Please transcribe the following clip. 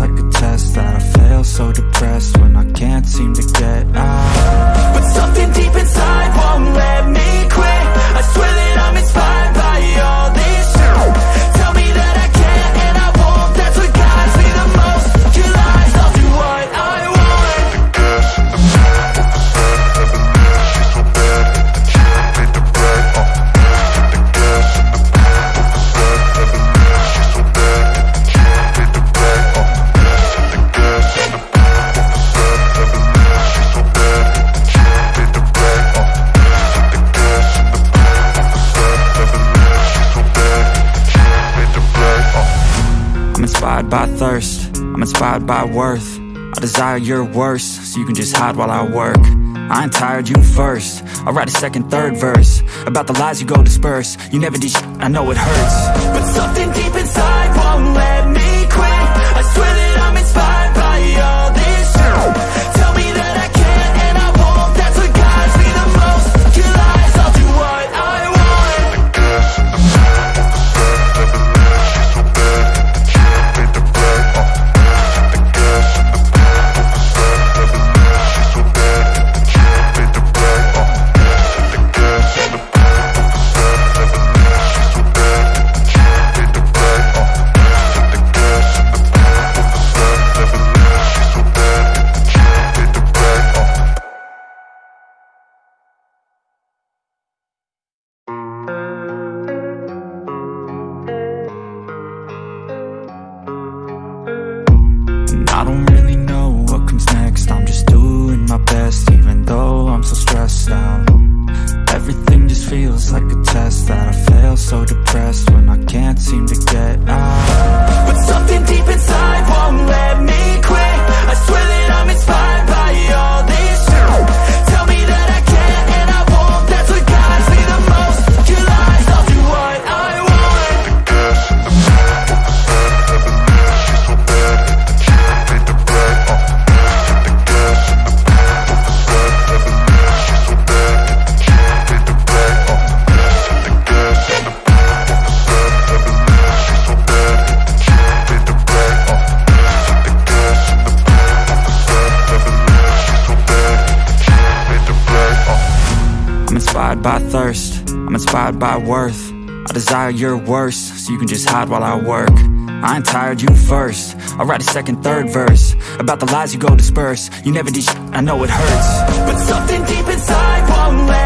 like a test. I inspired by thirst. I'm inspired by worth. I desire your worst So you can just hide while I work. I ain't tired, you first. I'll write a second, third verse About the lies you go disperse. You never did I know it hurts. But something deep inside won't let me quit. I swear that I'm inspired by all my best even though I'm so stressed out. Everything just feels like a test that I fail so depressed when I can't seem to get out. But something deep inside inspired by thirst. I'm inspired by worth. I desire your worst So you can just hide while I work. I ain't tired, you first. I'll write a second, third verse About the lies you go disperse. You never did I know it hurts. But something deep inside won't let